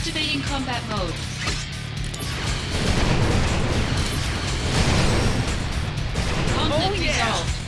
Activating combat mode. Conflict Oh, yeah. resolved.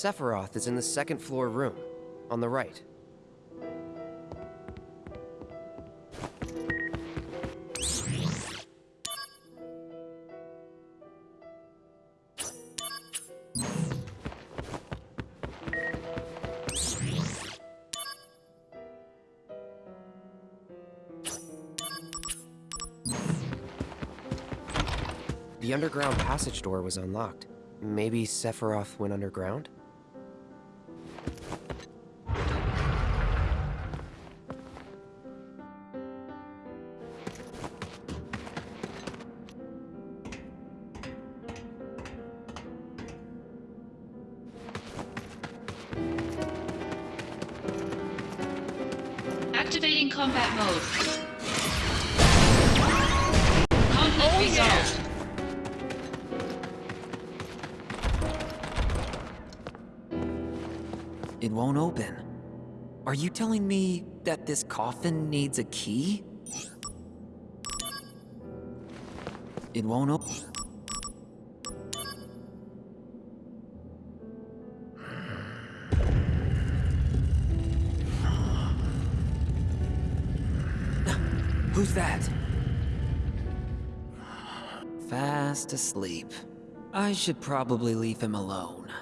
Sephiroth is in the second floor room, on the right. The underground passage door was unlocked. Maybe Sephiroth went underground? Telling me that this coffin needs a key? It won't open. Who's that? Fast asleep. I should probably leave him alone.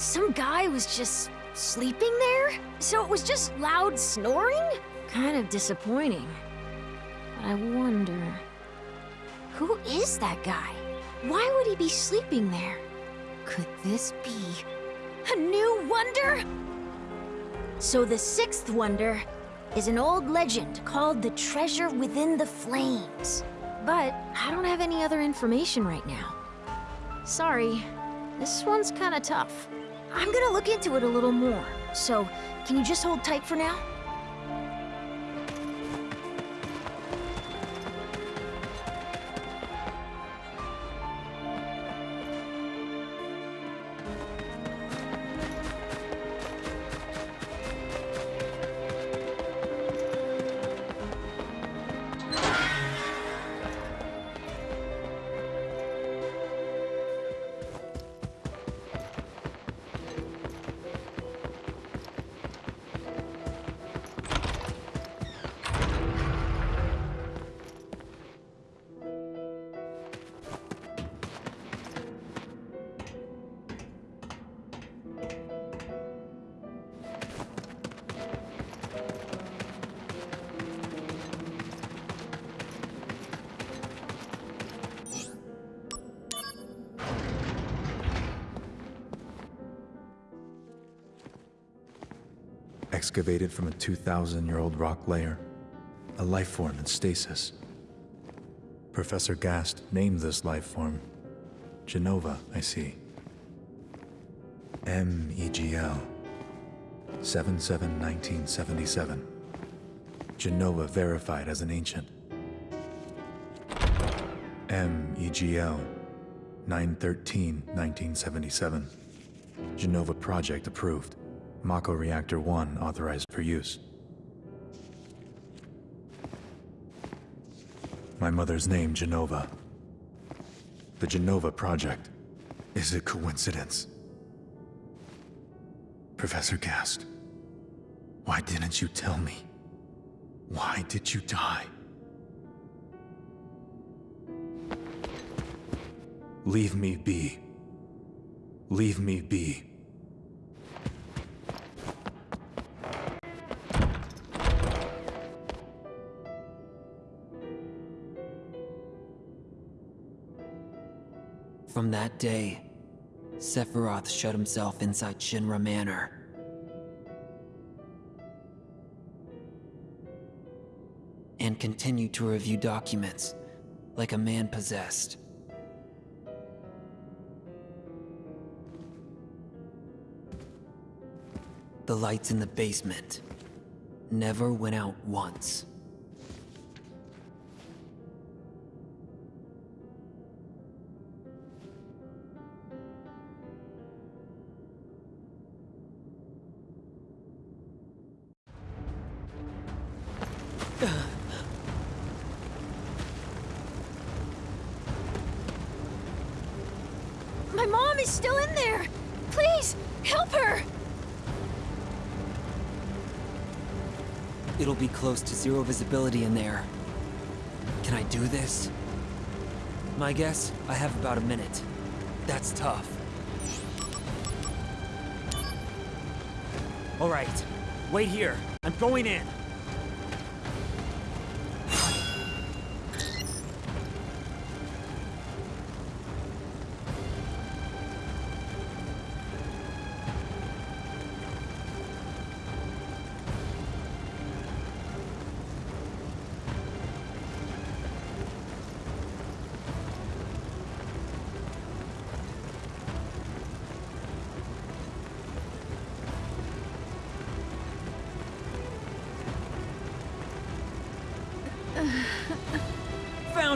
Some guy was just sleeping there? So it was just loud snoring? Kind of disappointing. But I wonder... Who is that guy? Why would he be sleeping there? Could this be... a new wonder? So the sixth wonder is an old legend called the Treasure Within the Flames. But I don't have any other information right now. Sorry, this one's kinda tough. I'm gonna look into it a little more, so can you just hold tight for now? Excavated from a 2,000-year-old rock layer, a life form in stasis. Professor Gast named this life form Jenova, I see. M-E-G-L. 7-7-1977. Jenova verified as an ancient. MEGL 913-1977. Jenova project approved. Mako Reactor 1 authorized for use. My mother's name, Jenova. The Jenova project. Is it coincidence? Professor Gast, why didn't you tell me? Why did you die? Leave me be. Leave me be. From that day, Sephiroth shut himself inside Shinra Manor. And continued to review documents like a man possessed. The lights in the basement never went out once. Close to zero visibility in there. Can I do this? My guess, I have about a minute. That's tough. Alright, wait here. I'm going in.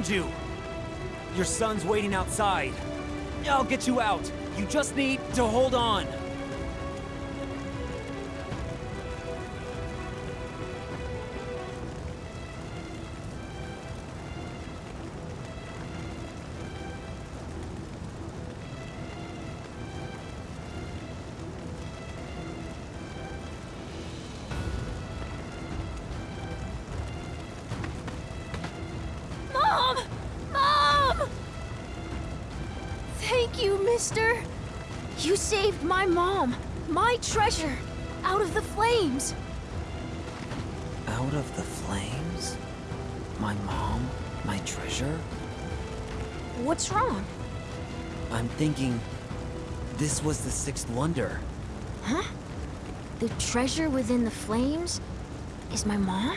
Found you! Your son's waiting outside. I'll get you out. You just need to hold on. Thank you, mister. You saved my mom, my treasure, out of the flames. Out of the flames? My mom? My treasure? What's wrong? I'm thinking... This was the sixth wonder. Huh? The treasure within the flames is my mom?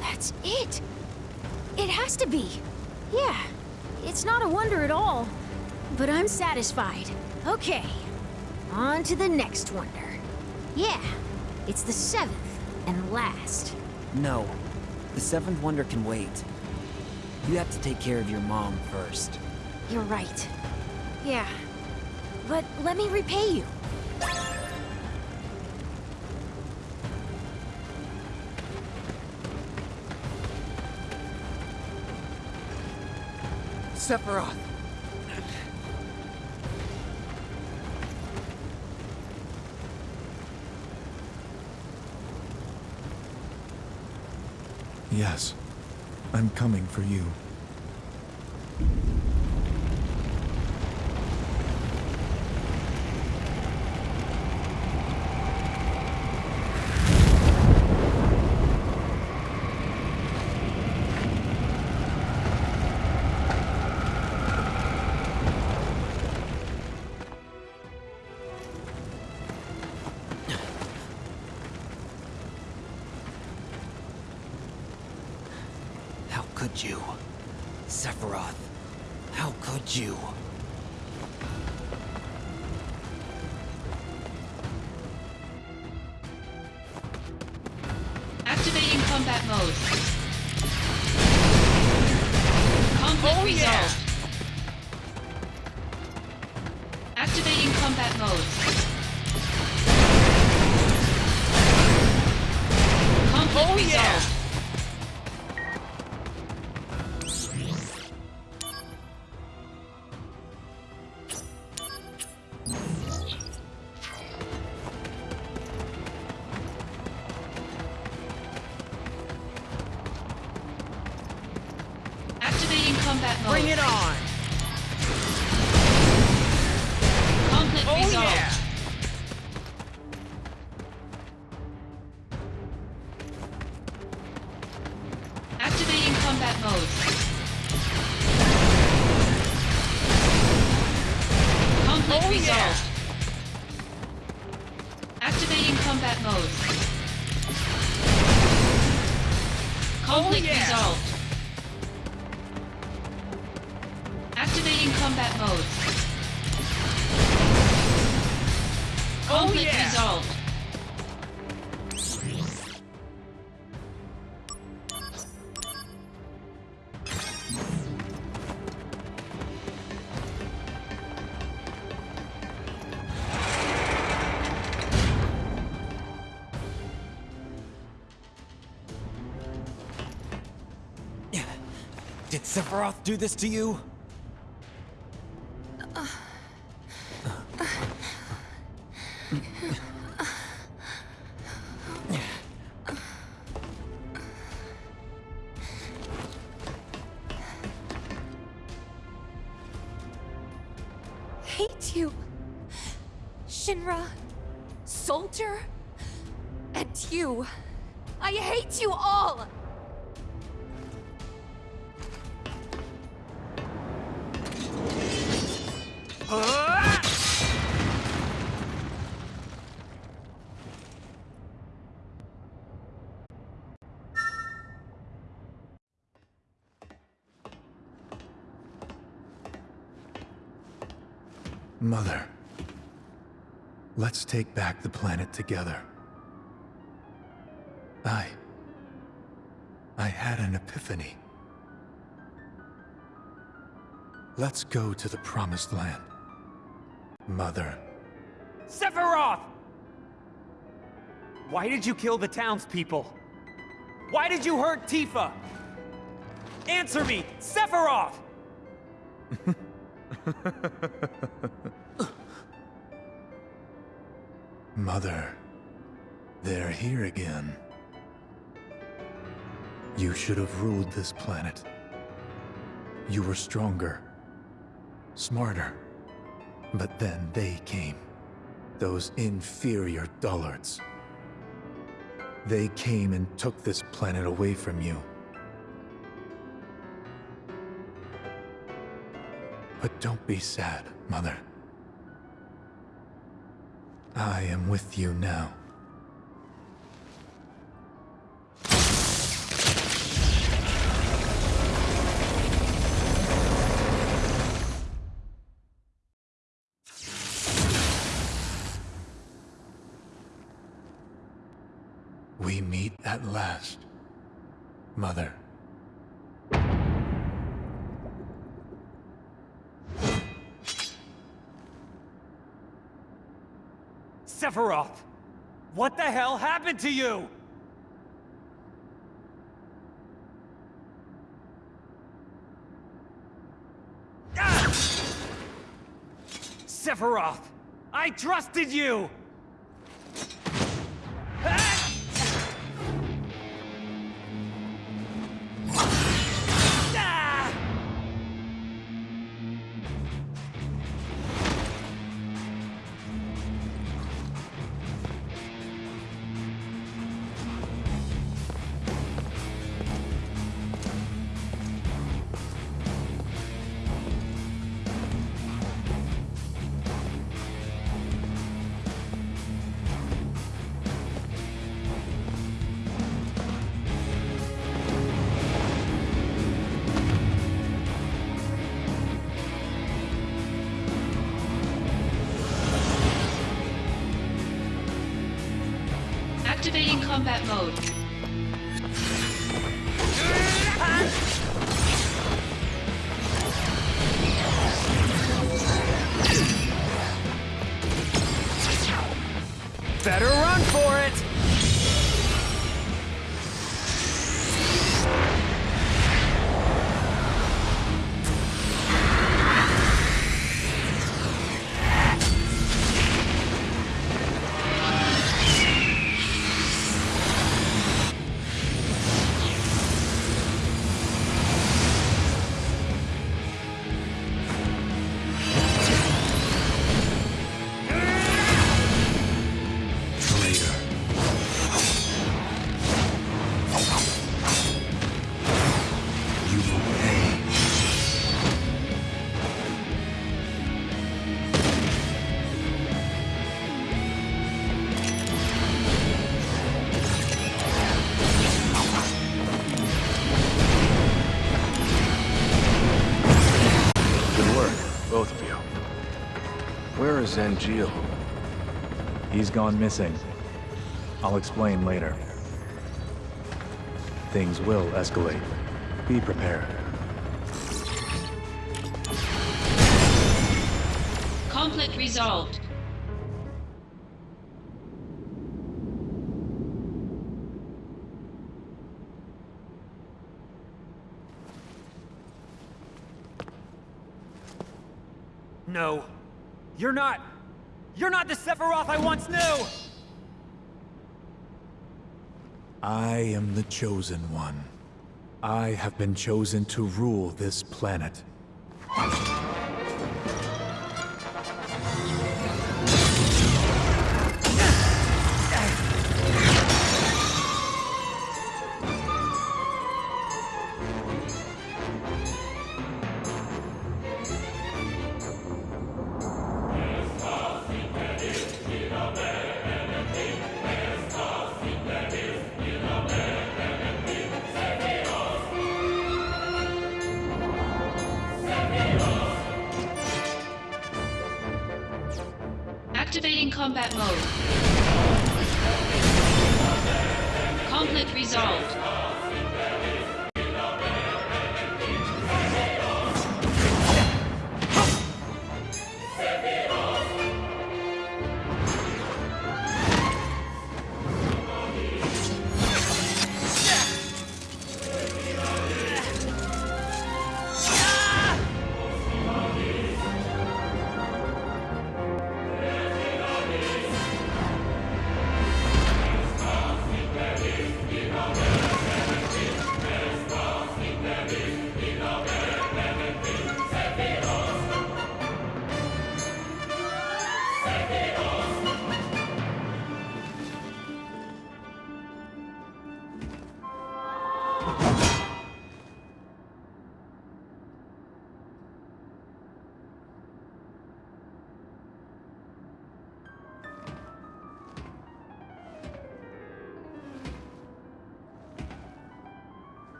That's it. It has to be. Yeah, it's not a wonder at all. But I'm satisfied. Okay, on to the next wonder. Yeah, it's the seventh and last. No. The seventh wonder can wait. You have to take care of your mom first. You're right. Yeah, but let me repay you. Sephiroth! Yes, I'm coming for you. Oh, yeah. Sephiroth do this to you? Mother. Let's take back the planet together. I... I had an epiphany. Let's go to the Promised Land. Mother. Sephiroth! Why did you kill the townspeople? Why did you hurt Tifa? Answer me, Sephiroth! Mother. They're here again. You should have ruled this planet. You were stronger. Smarter. But then they came. Those inferior dullards. They came and took this planet away from you. But don't be sad, Mother. I am with you now. What the hell happened to you? Ah! Sephiroth! I trusted you! Combat mode. Where is Angeal? He's gone missing. I'll explain later. Things will escalate. Be prepared. Conflict resolved. No. You're not. You're not the Sephiroth I once knew! I am the Chosen One. I have been chosen to rule this planet. Activating combat mode. Conflict resolved.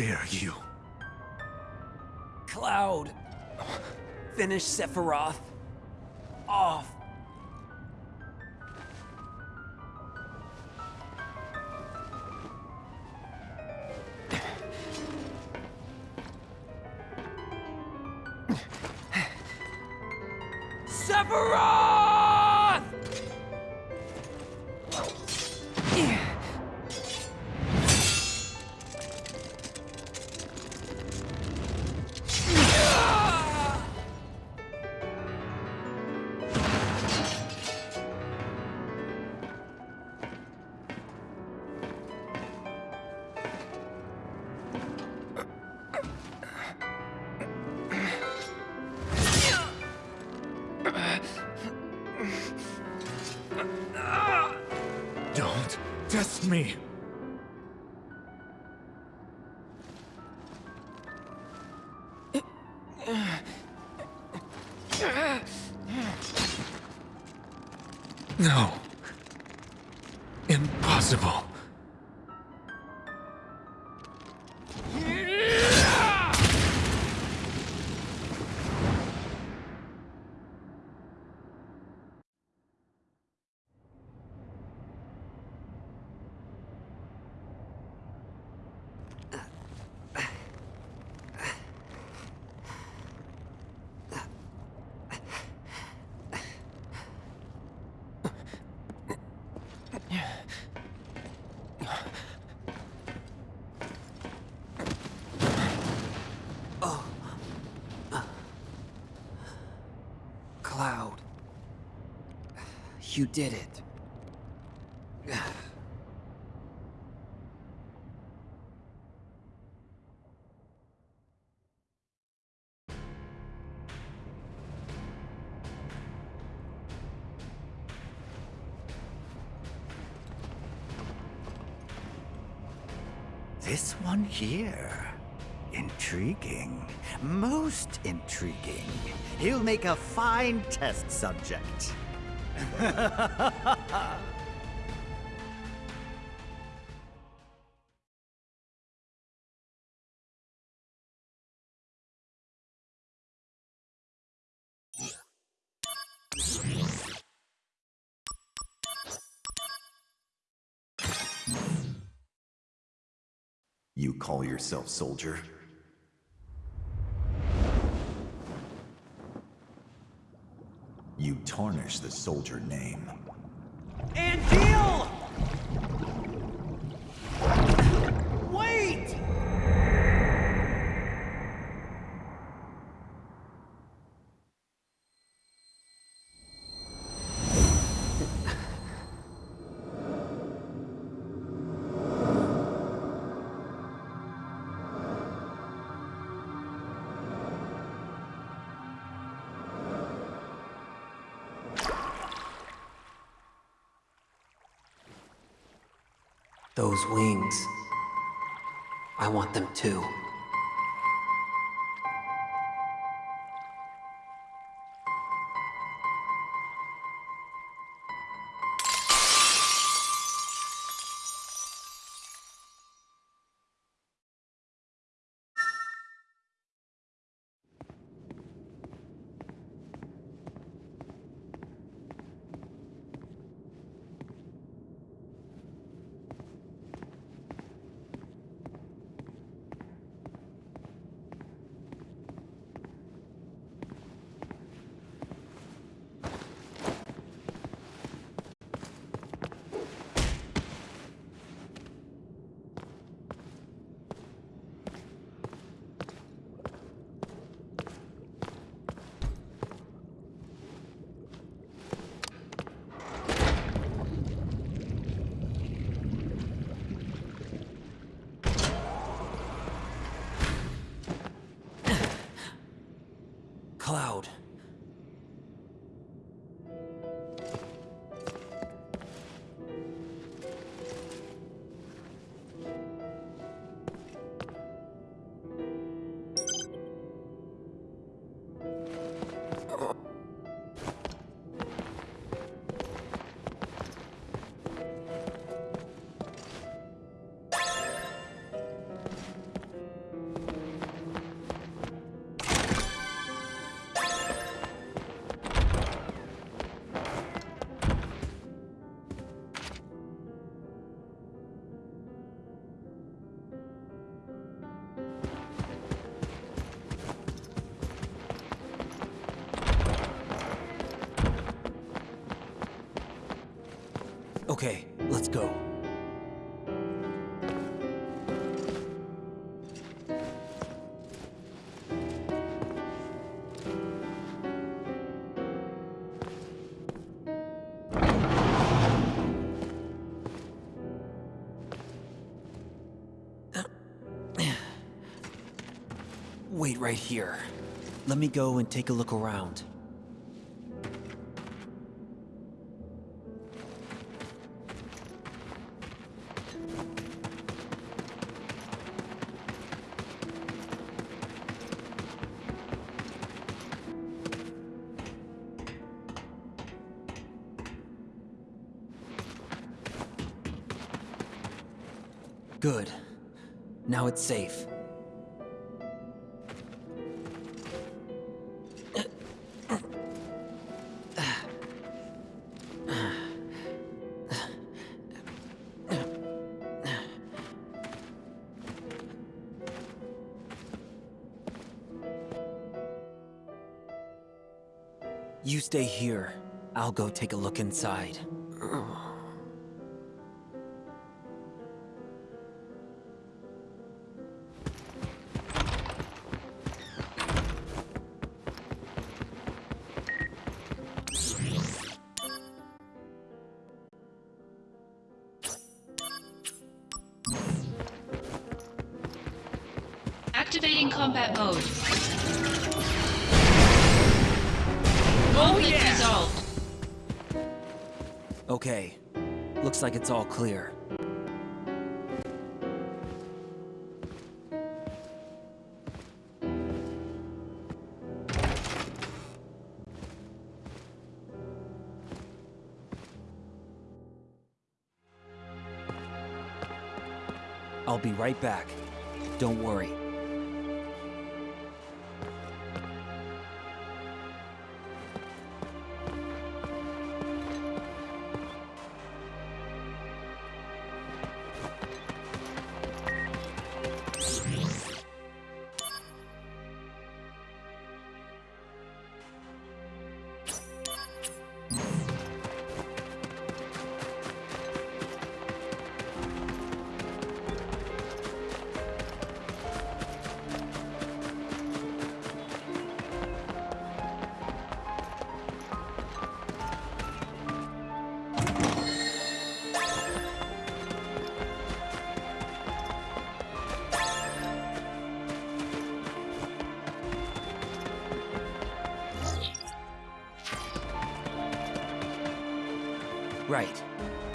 Dare you? Cloud! Finish Sephiroth. Off. Test me! No. You did it. This one here. Intriguing. Most intriguing. He'll make a fine test subject. You call yourself soldier? You tarnish the soldier name. Those wings. I want them too. Okay, right here. Let me go and take a look around. Good. Now it's safe. I'll go take a look inside. Activating combat mode. Conflict oh, yeah. resolved. Okay. Looks like it's all clear. I'll be right back. Don't worry.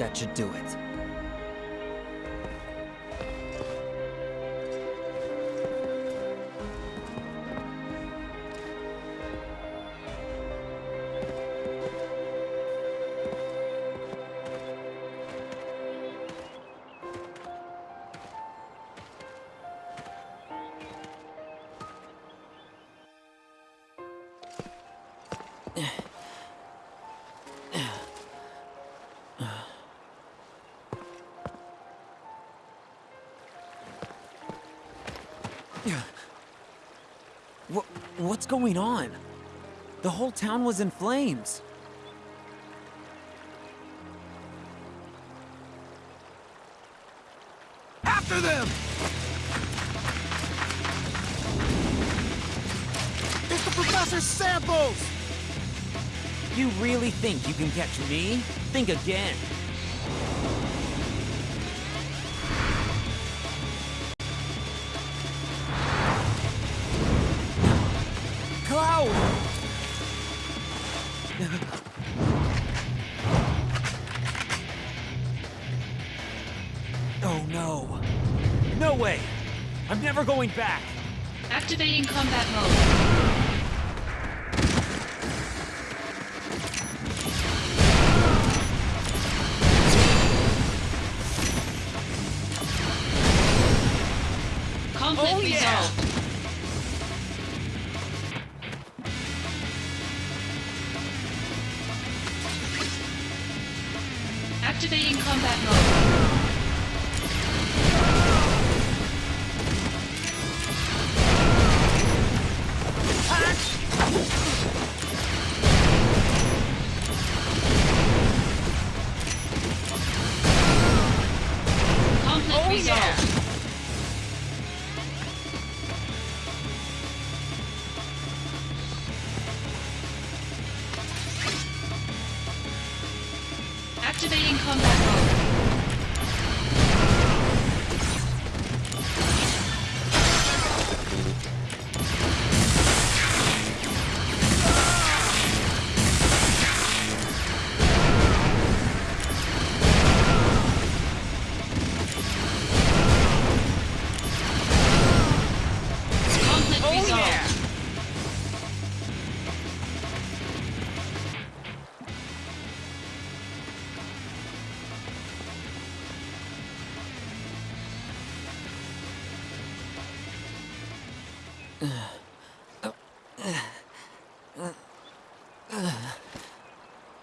That should do it. What's going on? The whole town was in flames. After them! It's the Professor's samples! You really think you can catch me? Think again. Never going back! Activating combat mode. Conflict Oh, yeah. Activating combat mode.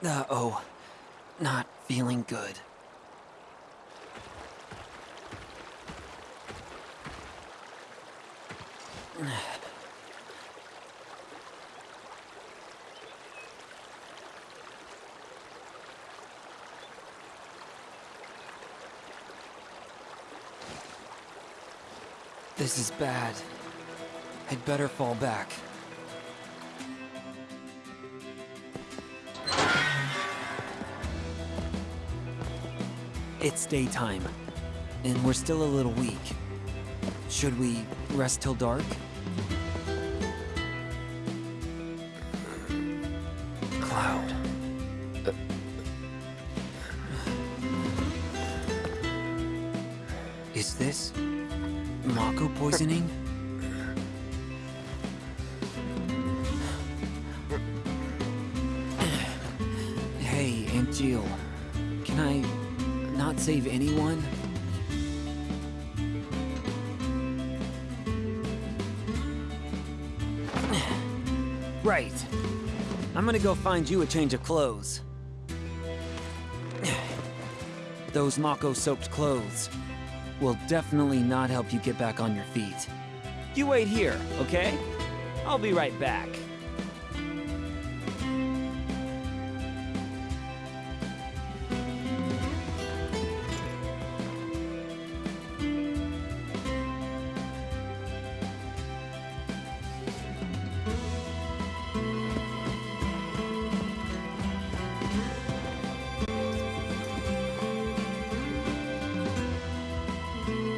Uh-oh. Not feeling good. This is bad. I'd better fall back. It's daytime, and we're still a little weak. Should we rest till dark? Cloud. Is this Mako poisoning? Can I not save anyone? Right. I'm gonna go find you a change of clothes. Those Mako-soaked clothes will definitely not help you get back on your feet. You wait here, okay? I'll be right back.